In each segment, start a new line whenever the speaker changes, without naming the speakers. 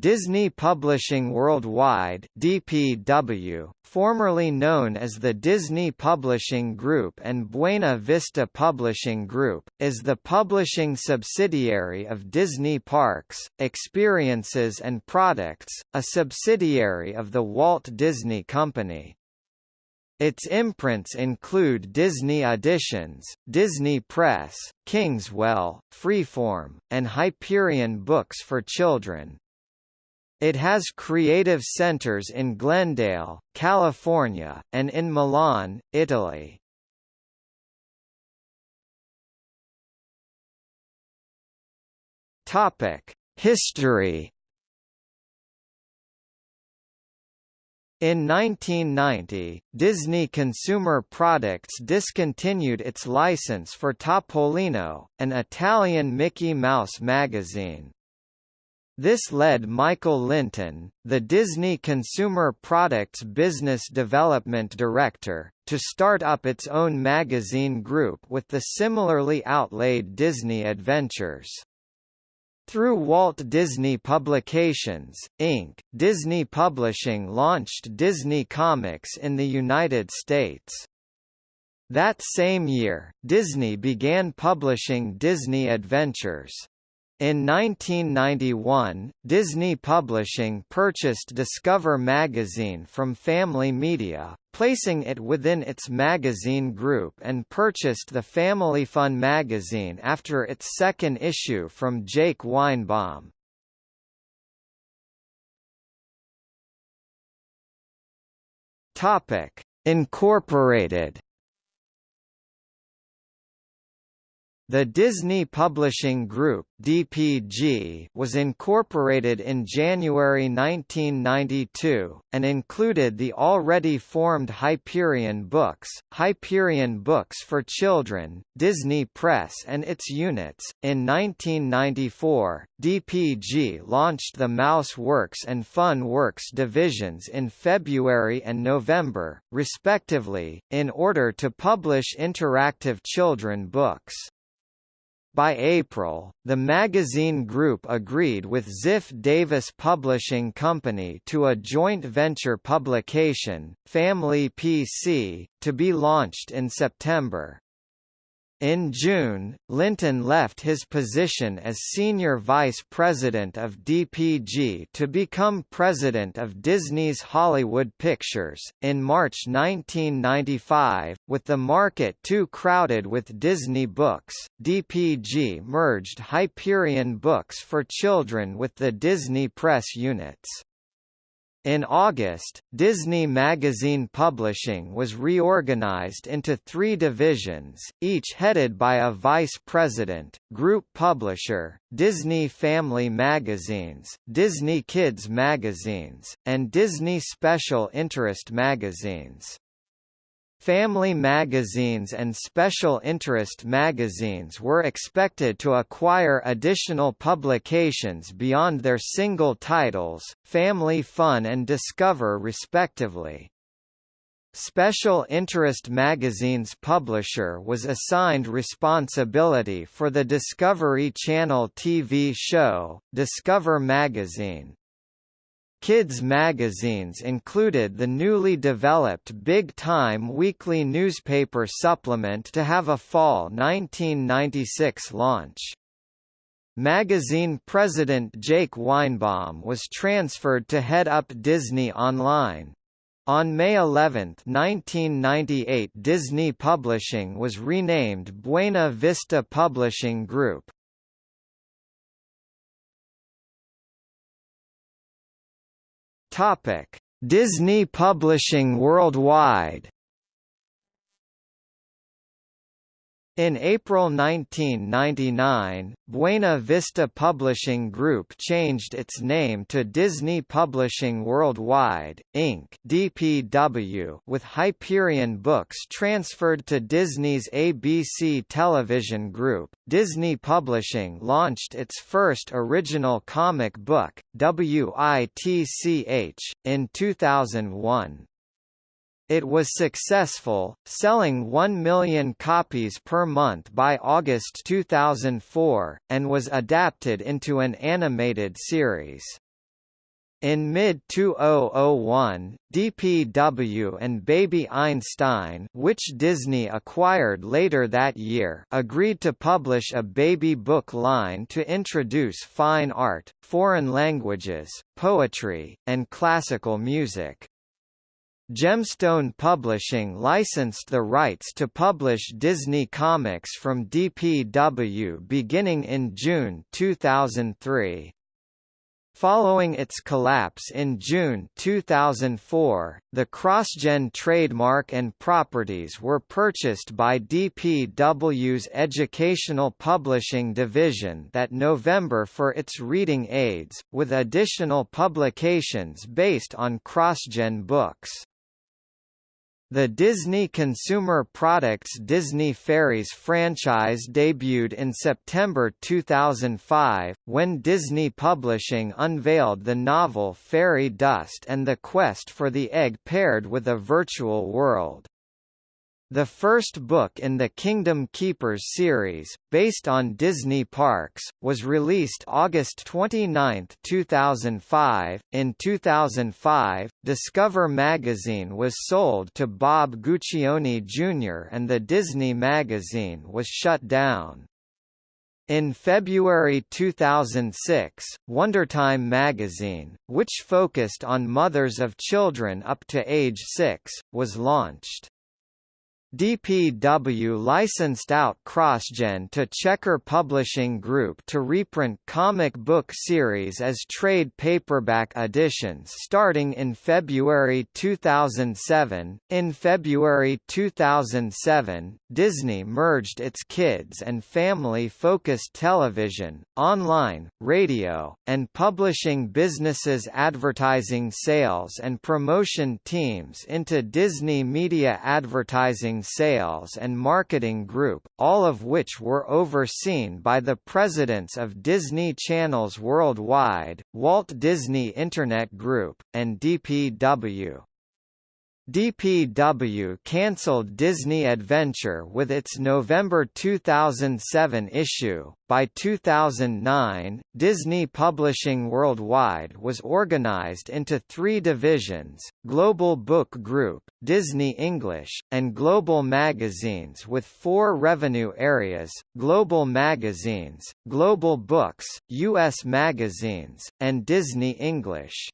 Disney Publishing Worldwide (DPW), formerly known as the Disney Publishing Group and Buena Vista Publishing Group, is the publishing subsidiary of Disney Parks, Experiences and Products, a subsidiary of the Walt Disney Company. Its imprints include Disney Editions, Disney Press, Kingswell, Freeform, and Hyperion Books for Children. It has creative centers in Glendale, California, and in Milan, Italy. History In 1990, Disney Consumer Products discontinued its license for Topolino, an Italian Mickey Mouse magazine. This led Michael Lynton, the Disney Consumer Products Business Development Director, to start up its own magazine group with the similarly outlaid Disney Adventures. Through Walt Disney Publications, Inc., Disney Publishing launched Disney Comics in the United States. That same year, Disney began publishing Disney Adventures. In 1991, Disney Publishing purchased Discover magazine from Family Media, placing it within its magazine group and purchased the Family Fun magazine after its second issue from Jake Winebaum. Topic: Incorporated The Disney Publishing Group (DPG) was incorporated in January 1992 and included the already formed Hyperion Books, Hyperion Books for Children, Disney Press and its units. In 1994, DPG launched the Mouse Works and Fun Works divisions in February and November, respectively, in order to publish interactive children books. By April, the magazine group agreed with Ziff Davis Publishing Company to a joint venture publication, Family PC, to be launched in September. In June, Lynton left his position as senior vice president of DPG to become president of Disney's Hollywood Pictures. In March 1995, with the market too crowded with Disney books, DPG merged Hyperion Books for Children with the Disney Press units. In August, Disney Magazine Publishing was reorganized into three divisions, each headed by a vice president, group publisher, Disney Family Magazines, Disney Kids Magazines, and Disney Special Interest Magazines. Family magazines and special interest magazines were expected to acquire additional publications beyond their single titles, Family Fun and Discover respectively. Special Interest Magazine's publisher was assigned responsibility for the Discovery Channel TV show, Discover Magazine. Kids magazines included the newly developed Big Time weekly newspaper supplement to have a fall 1996 launch. Magazine president Jake Winebaum was transferred to head up Disney Online. On May 11, 1998 Disney Publishing was renamed Buena Vista Publishing Group. Topic: Disney Publishing Worldwide In April 1999, Buena Vista Publishing Group changed its name to Disney Publishing Worldwide, Inc. (DPW), with Hyperion Books transferred to Disney's ABC Television Group. Disney Publishing launched its first original comic book, WITCH, in 2001. It was successful, selling 1 million copies per month by August 2004, and was adapted into an animated series. In mid-2001, DPW and Baby Einstein which Disney acquired later that year agreed to publish a baby book line to introduce fine art, foreign languages, poetry, and classical music. Gemstone Publishing licensed the rights to publish Disney Comics from DPW beginning in June 2003. Following its collapse in June 2004, the CrossGen trademark and properties were purchased by DPW's Educational Publishing division that November for its reading aids, with additional publications based on CrossGen books. The Disney Consumer Products Disney Fairies franchise debuted in September 2005, when Disney Publishing unveiled the novel Fairy Dust and the Quest for the Egg paired with a virtual world. The first book in the Kingdom Keepers series, based on Disney Parks, was released August 29, 2005. In 2005, Discover magazine was sold to Bob Guccione Jr. and the Disney magazine was shut down. In February 2006, WonderTime magazine, which focused on mothers of children up to age 6, was launched. DPW licensed out CrossGen to Checker Publishing Group to reprint comic book series as trade paperback editions starting in February 2007. In February 2007, Disney merged its kids and family-focused television, online, radio, and publishing businesses advertising sales and promotion teams into Disney Media Advertising Sales and Marketing Group, all of which were overseen by the presidents of Disney Channels Worldwide, Walt Disney Internet Group, and DPW. DPW cancelled Disney Adventure with its November 2007 issue. By 2009, Disney Publishing Worldwide was organized into three divisions Global Book Group, Disney English, and Global Magazines with four revenue areas Global Magazines, Global Books, U.S. Magazines, and Disney English.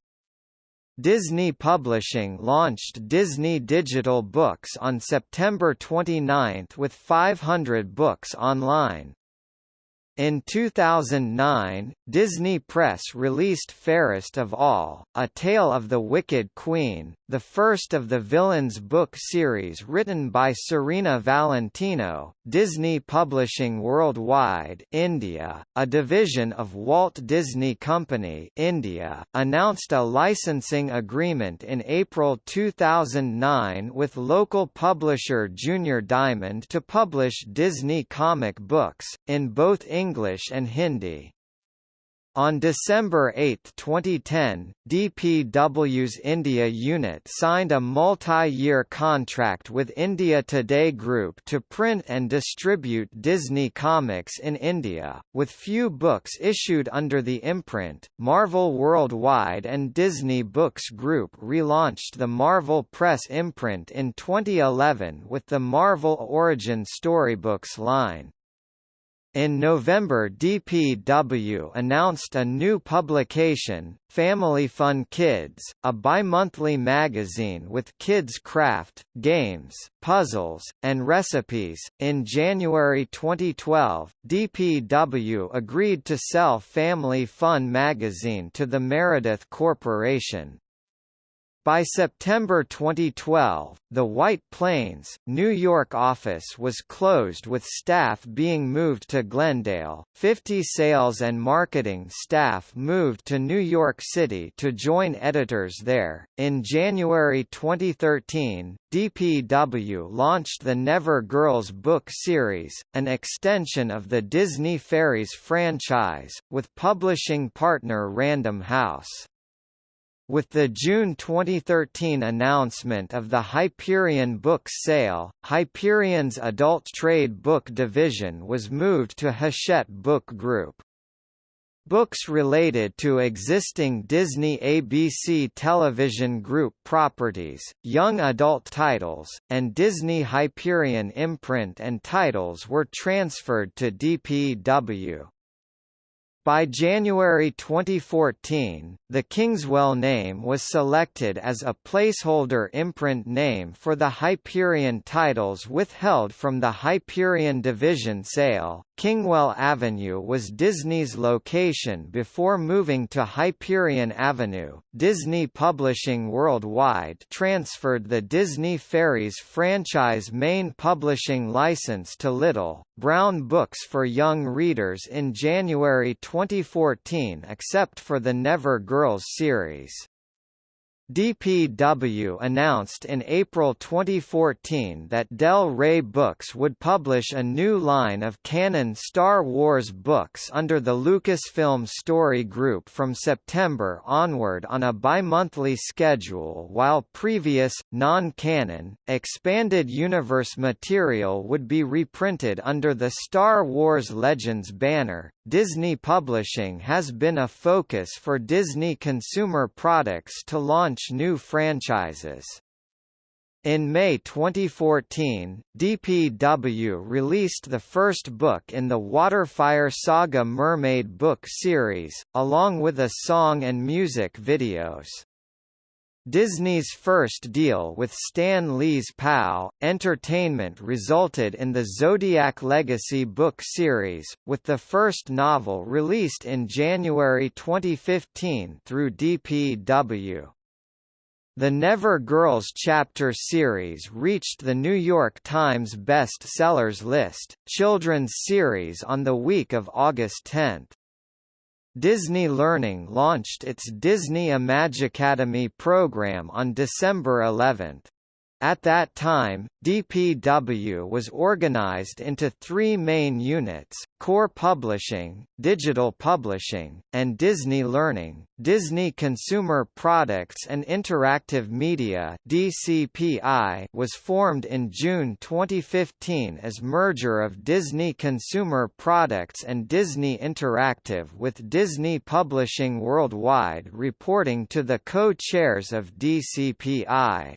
Disney Publishing launched Disney Digital Books on September 29 with 500 books online. In 2009, Disney Press released Fairest of All, A Tale of the Wicked Queen, the first of the Villains book series written by Serena Valentino. Disney Publishing Worldwide India, a division of Walt Disney Company India, announced a licensing agreement in April 2009 with local publisher Junior Diamond to publish Disney comic books, in both English English and Hindi. On December 8, 2010, DPW's India unit signed a multi-year contract with India Today Group to print and distribute Disney Comics in India, with few books issued under the imprint. Marvel Worldwide and Disney Books Group relaunched the Marvel Press imprint in 2011 with the Marvel Origin Storybooks line. In November DPW announced a new publication, Family Fun Kids, a bi-monthly magazine with kids craft, games, puzzles, and recipes. In January 2012, DPW agreed to sell Family Fun magazine to the Meredith Corporation. By September 2012, the White Plains, New York office was closed with staff being moved to Glendale. 50 sales and marketing staff moved to New York City to join editors there. In January 2013, DPW launched the Never Girls book series, an extension of the Disney Fairies franchise, with publishing partner Random House. With the June 2013 announcement of the Hyperion book sale, Hyperion's adult trade book division was moved to Hachette Book Group. books related to existing Disney ABC television group properties, young adult titles, and Disney Hyperion imprint and titles were transferred to DPW. By January 2014, the Kingswell name was selected as a placeholder imprint name for the Hyperion titles withheld from the Hyperion division sale. Kingswell Avenue was Disney's location before moving to Hyperion Avenue. Disney Publishing Worldwide transferred the Disney Fairies franchise main publishing license to Little, Brown Books for young readers in January 2014 except for the Never Girls series. DPW announced in April 2014 that Del Rey Books would publish a new line of canon Star Wars books under the Lucasfilm Story Group from September onward on a bi-monthly schedule while previous, non-canon, expanded universe material would be reprinted under the Star Wars Legends banner. Disney Publishing has been a focus for Disney consumer products to launch new franchises. In May 2014, DPW released the first book in the Waterfire Saga Mermaid book series, along with a song and music videos. Disney's first deal with Stan Lee's POW! Entertainment resulted in the Zodiac Legacy book series, with the first novel released in January 2015 through DPW. The Never Girls chapter series reached the New York Times Best Sellers list, children's series on the week of August 10. Disney Learning launched its Disney Imagicademy program on December 11. At that time, DPW was organized into three main units, Core Publishing, Digital Publishing, and Disney Learning. Disney Consumer Products and Interactive Media DCPI was formed in June 2015 as merger of Disney Consumer Products and Disney Interactive with Disney Publishing Worldwide reporting to the co-chairs of DCPI.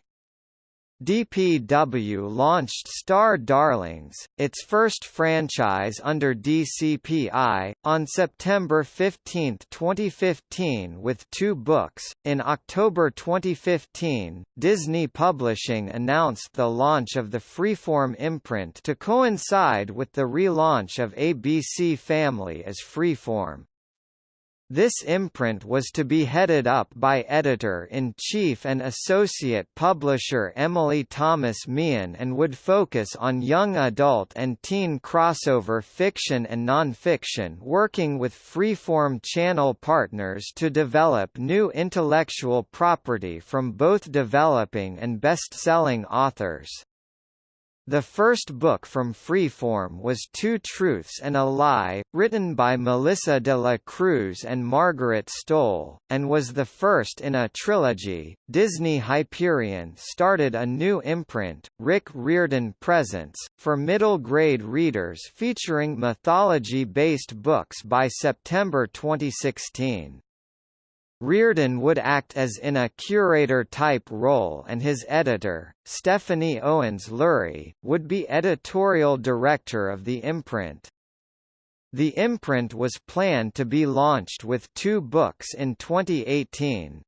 DPW launched Star Darlings, its first franchise under DCPI, on September 15, 2015 with two books. In October 2015, Disney Publishing announced the launch of the Freeform imprint to coincide with the relaunch of ABC Family as Freeform. This imprint was to be headed up by editor-in-chief and associate publisher Emily Thomas Meehan and would focus on young adult and teen crossover fiction and nonfiction working with Freeform channel partners to develop new intellectual property from both developing and best-selling authors. The first book from Freeform was Two Truths and a Lie, written by Melissa de la Cruz and Margaret Stohl, and was the first in a trilogy. Disney Hyperion started a new imprint, Rick Riordan Presents, for middle grade readers featuring mythology based books by September 2016. Riordan would act as in a curator-type role and his editor, Stephanie Owens Lurie, would be editorial director of the imprint. The imprint was planned to be launched with two books in 2018.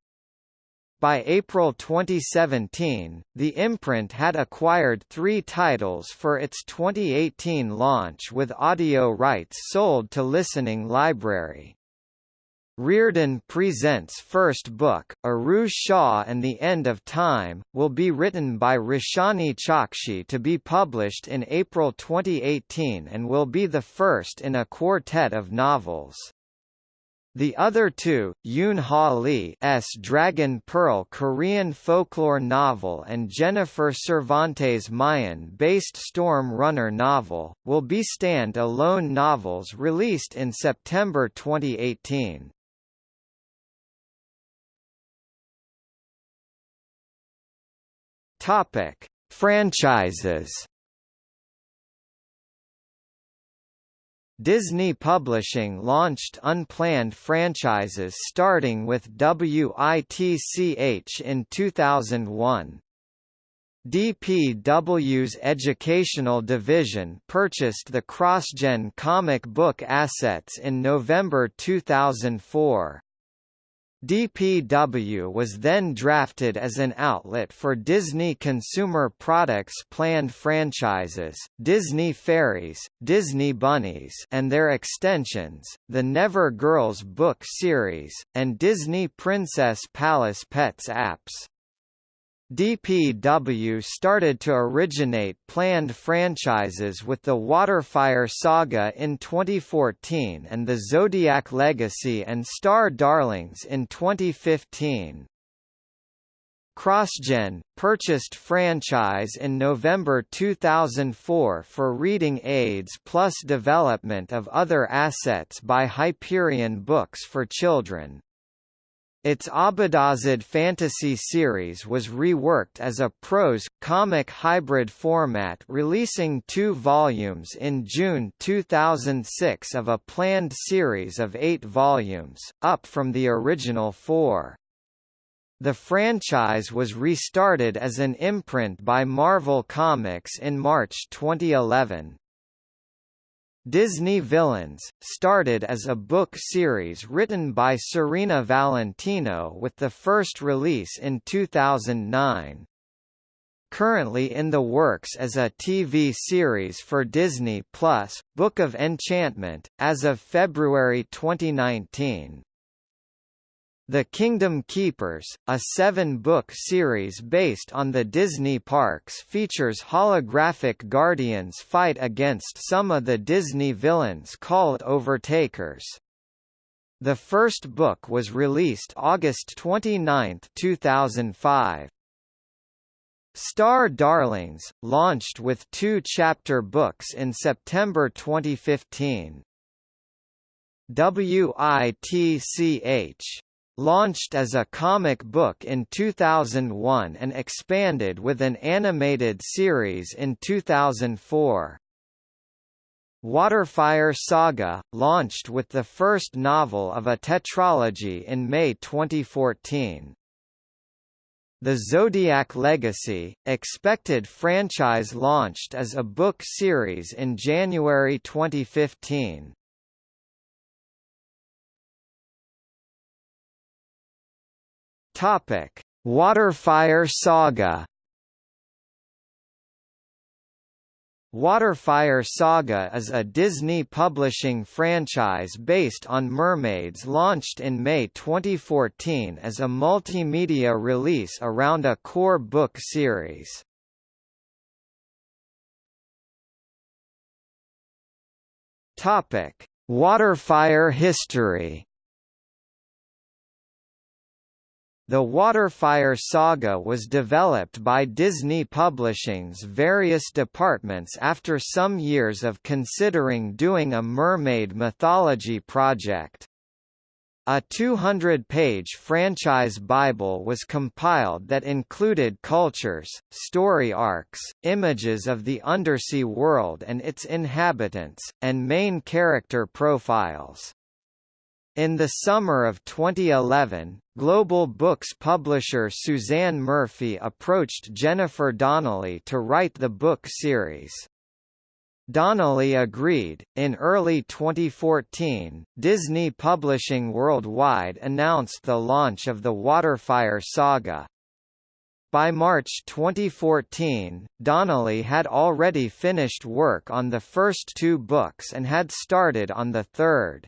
By April 2017, the imprint had acquired three titles for its 2018 launch with audio rights sold to Listening Library. Riordan Presents' first book, Aru Shah and the End of Time, will be written by Roshani Chokshi to be published in April 2018 and will be the first in a quartet of novels. The other two, Yoon Ha Lee's Dragon Pearl Korean folklore novel and Jennifer Cervantes Mayan-based Storm Runner novel, will be stand-alone novels released in September 2018. Topic: Franchises. Disney Publishing launched unplanned franchises starting with WITCH in 2001. DPW's educational division purchased the CrossGen comic book assets in November 2004. DPW was then drafted as an outlet for Disney Consumer Products' planned franchises, Disney Fairies, Disney Bunnies and their extensions, the Never Girls book series, and Disney Princess Palace Pets apps. DPW started to originate planned franchises with the Waterfire Saga in 2014 and the Zodiac Legacy and Star Darlings in 2015. CrossGen, purchased franchise in November 2004 for reading aids plus development of other assets by Hyperion Books for Children. Its Abadazad fantasy series was reworked as a prose, comic hybrid format releasing two volumes in June 2006 of a planned series of eight volumes, up from the original four. The franchise was restarted as an imprint by Marvel Comics in March 2011. Disney Villains, started as a book series written by Serena Valentino with the first release in 2009. Currently in the works as a TV series for Disney Plus, Book of Enchantment, as of February 2019. The Kingdom Keepers, a seven-book series based on the Disney parks features holographic guardians fight against some of the Disney villains called Overtakers. The first book was released August 29, 2005. Star Darlings, launched with two chapter books in September 2015. WITCH Launched as a comic book in 2001 and expanded with an animated series in 2004. Waterfire Saga, launched with the first novel of a tetralogy in May 2014. The Zodiac Legacy, expected franchise launched as a book series in January 2015. Topic: Waterfire Saga. Waterfire Saga is a Disney publishing franchise based on mermaids launched in May 2014 as a multimedia release around a core book series. Topic: Waterfire history. The Waterfire saga was developed by Disney Publishing's various departments after some years of considering doing a mermaid mythology project. A 200-page franchise Bible was compiled that included cultures, story arcs, images of the undersea world and its inhabitants, and main character profiles. In the summer of 2011, Global Books publisher Suzanne Murphy approached Jennifer Donnelly to write the book series. Donnelly agreed. In early 2014, Disney Publishing Worldwide announced the launch of the Waterfire saga. By March 2014, Donnelly had already finished work on the first two books and had started on the third.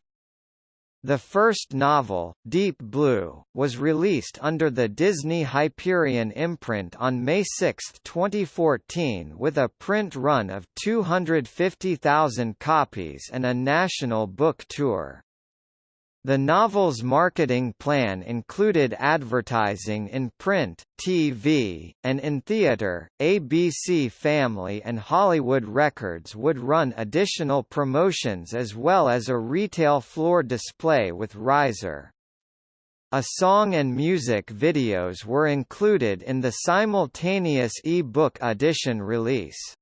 The first novel, Deep Blue, was released under the Disney Hyperion imprint on May 6, 2014 with a print run of 250,000 copies and a national book tour. The novel's marketing plan included advertising in print, TV, and in theater. ABC Family and Hollywood Records would run additional promotions as well as a retail floor display with Riser. A song and music videos were included in the simultaneous e-book edition release.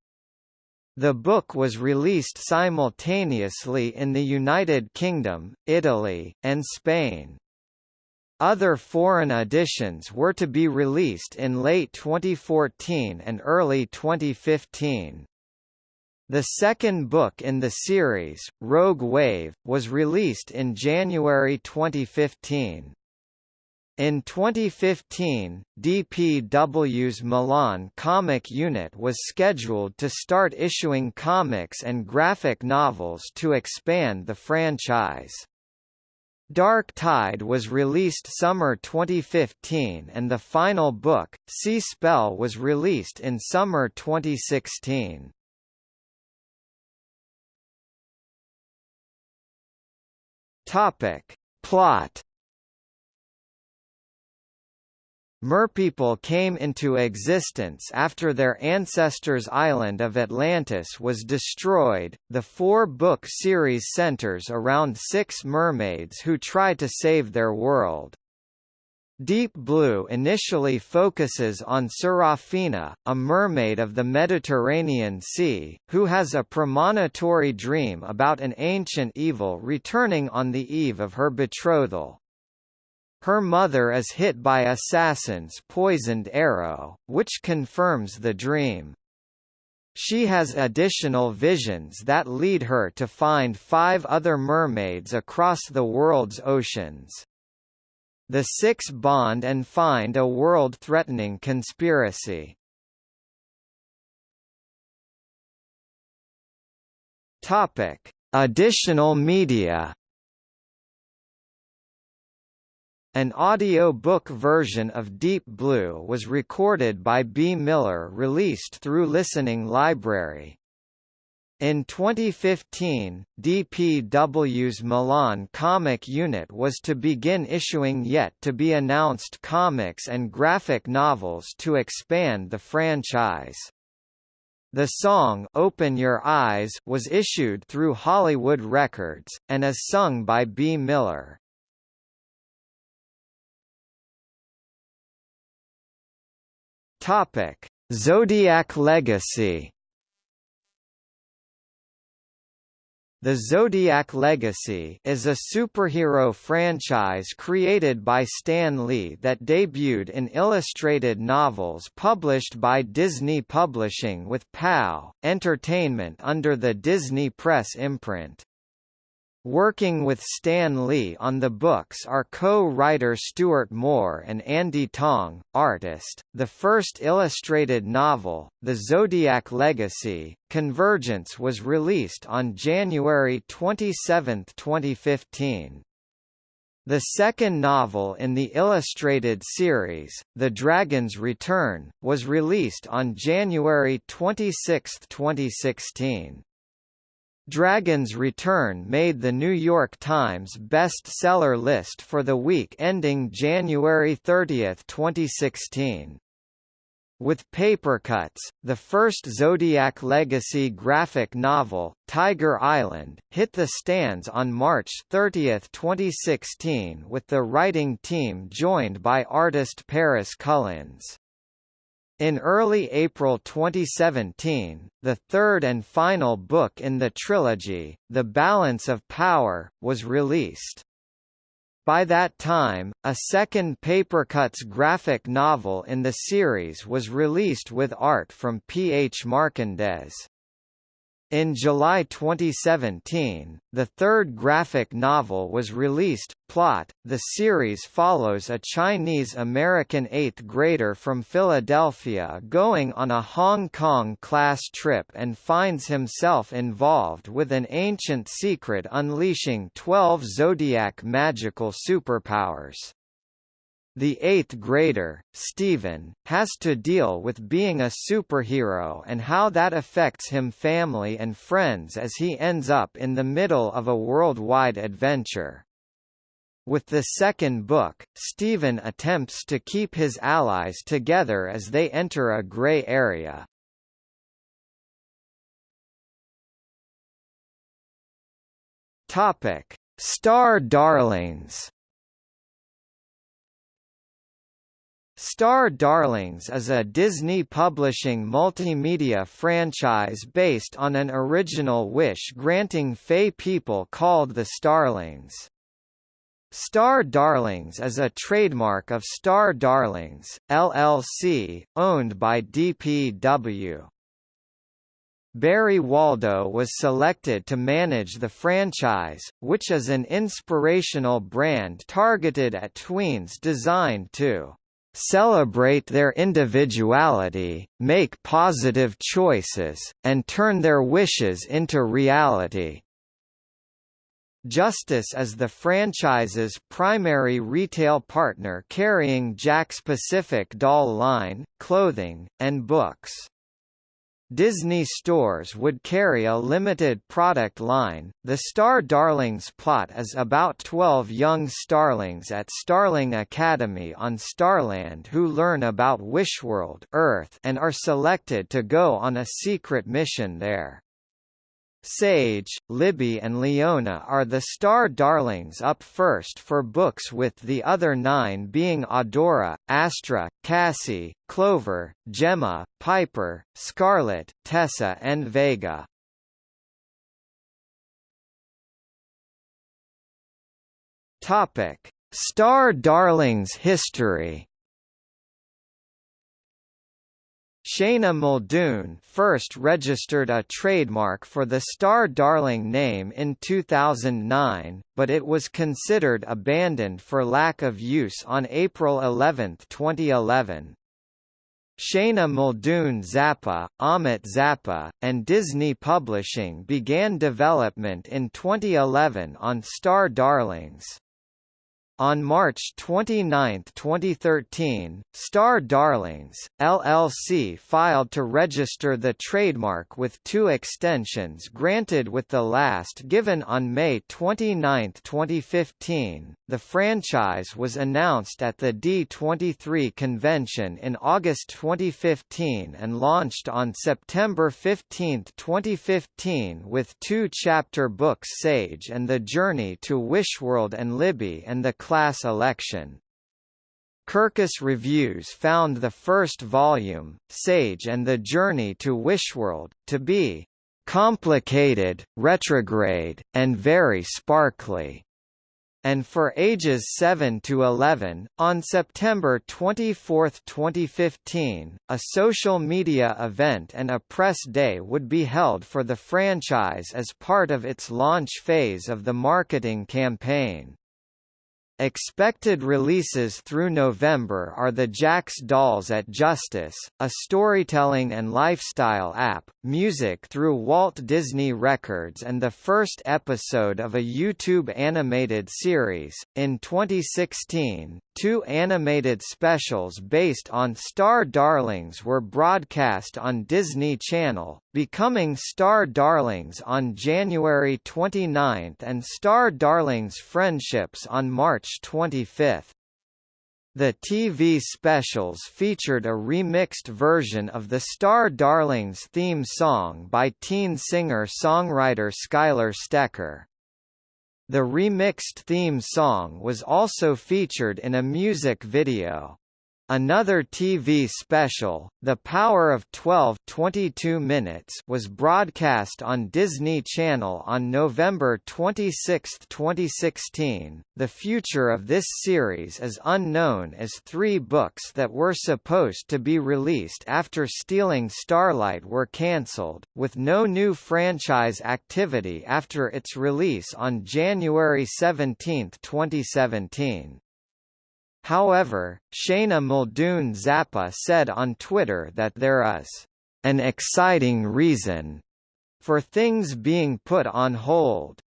The book was released simultaneously in the United Kingdom, Italy, and Spain. Other foreign editions were to be released in late 2014 and early 2015. The second book in the series, Rogue Wave, was released in January 2015. In 2015, DPW's Milan comic unit was scheduled to start issuing comics and graphic novels to expand the franchise. Dark Tide was released summer 2015 and the final book, Sea Spell was released in summer 2016. Topic. Plot Merpeople came into existence after their ancestors' island of Atlantis was destroyed. The four-book series centers around six mermaids who try to save their world. Deep Blue initially focuses on Serafina, a mermaid of the Mediterranean Sea, who has a premonitory dream about an ancient evil returning on the eve of her betrothal. Her mother is hit by assassins' poisoned arrow, which confirms the dream. She has additional visions that lead her to find five other mermaids across the world's oceans. The six bond and find a world-threatening conspiracy. Topic: Additional media An audio-book version of Deep Blue was recorded by Bea Miller released through Listening Library. In 2015, DPW's Milan comic unit was to begin issuing yet-to-be-announced comics and graphic novels to expand the franchise. The song Open Your Eyes was issued through Hollywood Records, and is sung by Bea Miller. Topic: Zodiac Legacy. The Zodiac Legacy is a superhero franchise created by Stan Lee that debuted in illustrated novels published by Disney Publishing with POW! Entertainment under the Disney Press imprint. Working with Stan Lee on the books are co-writer Stuart Moore and Andy Tong, artist. The first illustrated novel, The Zodiac Legacy: Convergence was released on January 27, 2015. The second novel in the illustrated series, The Dragon's Return, was released on January 26, 2016. Dragon's Return made the New York Times best-seller list for the week ending January 30, 2016. With Papercutz, the first Zodiac Legacy graphic novel, Tiger Island, hit the stands on March 30, 2016 with the writing team joined by artist Paris Cullins. In early April 2017, the third and final book in the trilogy, The Balance of Power, was released. By that time, a second Papercutz graphic novel in the series was released with art from P. H. Marcondes. In July 2017, the third graphic novel was released. Plot The series follows a Chinese-American eighth grader from Philadelphia going on a Hong Kong class trip and finds himself involved with an ancient secret unleashing 12 zodiac magical superpowers. The eighth grader, Stephen, has to deal with being a superhero and how that affects him family and friends as he ends up in the middle of a worldwide adventure. With the second book, Stephen attempts to keep his allies together as they enter a gray area. Topic: Star Darlings Star Darlings is a Disney Publishing multimedia franchise based on an original wish-granting Fae people called the Starlings. Star Darlings is a trademark of Star Darlings, LLC, owned by DPW. Barry Waldo was selected to manage the franchise, which is an inspirational brand targeted at tweens designed to celebrate their individuality, make positive choices, and turn their wishes into reality. Justice is the franchise's primary retail partner carrying Jakks Pacific doll line, clothing, and books. Disney stores would carry a limited product line. The Star Darlings plot is about 12 young starlings at Starling Academy on Starland who learn about Wishworld Earth and are selected to go on a secret mission there. Sage, Libby and Leona are the star darlings up first for books with the other nine being Adora, Astra, Cassie, Clover, Gemma, Piper, Scarlet, Tessa and Vega. Star Darlings history Shana Muldoon first registered a trademark for the Star Darling name in 2009, but it was considered abandoned for lack of use on April 11, 2011. Shana Muldoon Zappa, Ahmet Zappa, and Disney Publishing began development in 2011 on Star Darlings. On March 29, 2013, Star Darlings, LLC filed to register the trademark with two extensions granted with the last given on May 29, 2015. The franchise was announced at the D23 convention in August 2015 and launched on September 15, 2015 with two chapter books Sage and the Journey to Wishworld and Libby and the class election. Kirkus Reviews found the first volume, Sage and the Journey to Wishworld, to be complicated, retrograde, and very sparkly and for ages 7 to 11. On September 24, 2015, a social media event and a press day would be held for the franchise as part of its launch phase of the marketing campaign. Expected releases through November are the Jakks Dolls at Justice, a storytelling and lifestyle app, music through Walt Disney Records and the first episode of a YouTube animated series. In 2016, two animated specials based on Star Darlings were broadcast on Disney Channel, becoming Star Darlings on January 29 and Star Darlings Friendships on March 25. The TV specials featured a remixed version of the Star Darlings theme song by teen singer-songwriter Skylar Stecker. The remixed theme song was also featured in a music video. Another TV special, The Power of 12 22 minutes was broadcast on Disney Channel on November 26, 2016. The future of this series is unknown as three books that were supposed to be released after Stealing Starlight were cancelled, with no new franchise activity after its release on January 17, 2017. However, Shana Muldoon Zappa said on Twitter that there is an exciting reason for things being put on hold.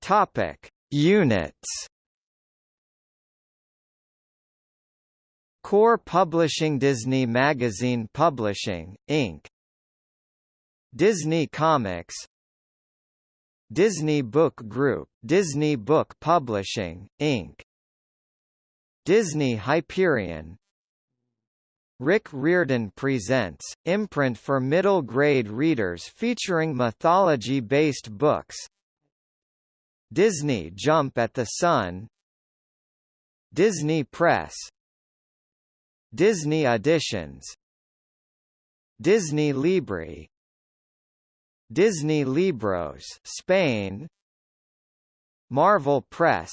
Topic: Units. Core Publishing Disney Magazine Publishing, Inc. Disney Comics Disney Book Group, Disney Book Publishing, Inc. Disney Hyperion. Rick Riordan Presents, imprint for middle-grade readers featuring mythology-based books. Disney Jump at the Sun. Disney Press. Disney Editions Disney Libre Disney Libros Spain. Marvel Press.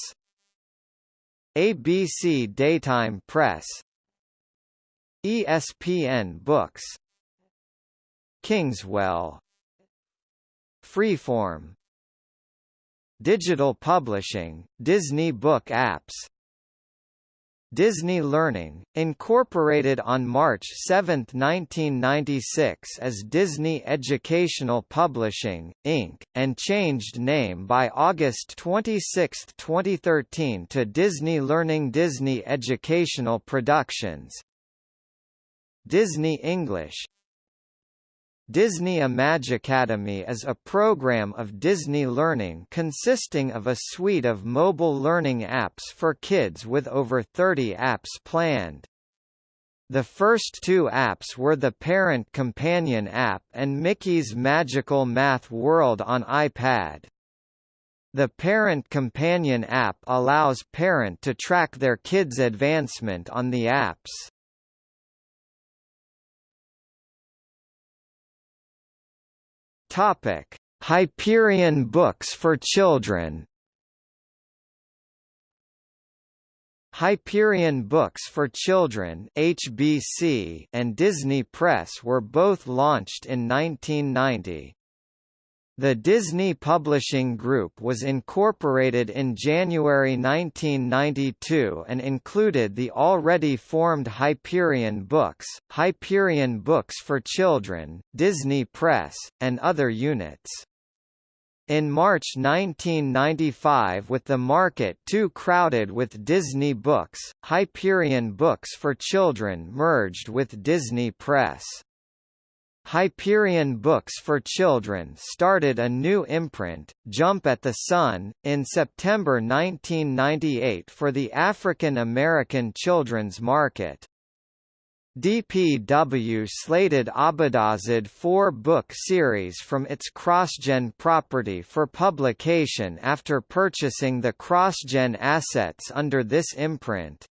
ABC Daytime Press. ESPN Books. Kingswell. Freeform. Digital Publishing, Disney Book Apps Disney Learning, incorporated on March 7, 1996 as Disney Educational Publishing, Inc., and changed name by August 26, 2013 to Disney Learning Disney Educational Productions Disney English Disney Imagicademy is a program of Disney Learning consisting of a suite of mobile learning apps for kids with over 30 apps planned. The first two apps were the Parent Companion app and Mickey's Magical Math World on iPad. The Parent Companion app allows parent to track their kids' advancement on the apps. Topic: Hyperion Books for Children. Hyperion Books for Children (HBC) and Disney Press were both launched in 1990. The Disney Publishing Group was incorporated in January 1992 and included the already formed Hyperion Books, Hyperion Books for Children, Disney Press, and other units. In March 1995 with the market too crowded with Disney Books, Hyperion Books for Children merged with Disney Press. Hyperion Books for Children started a new imprint, Jump at the Sun, in September 1998 for the African American children's market. DPW slated Abadazad four-book series from its CrossGen property for publication after purchasing the CrossGen assets under this imprint.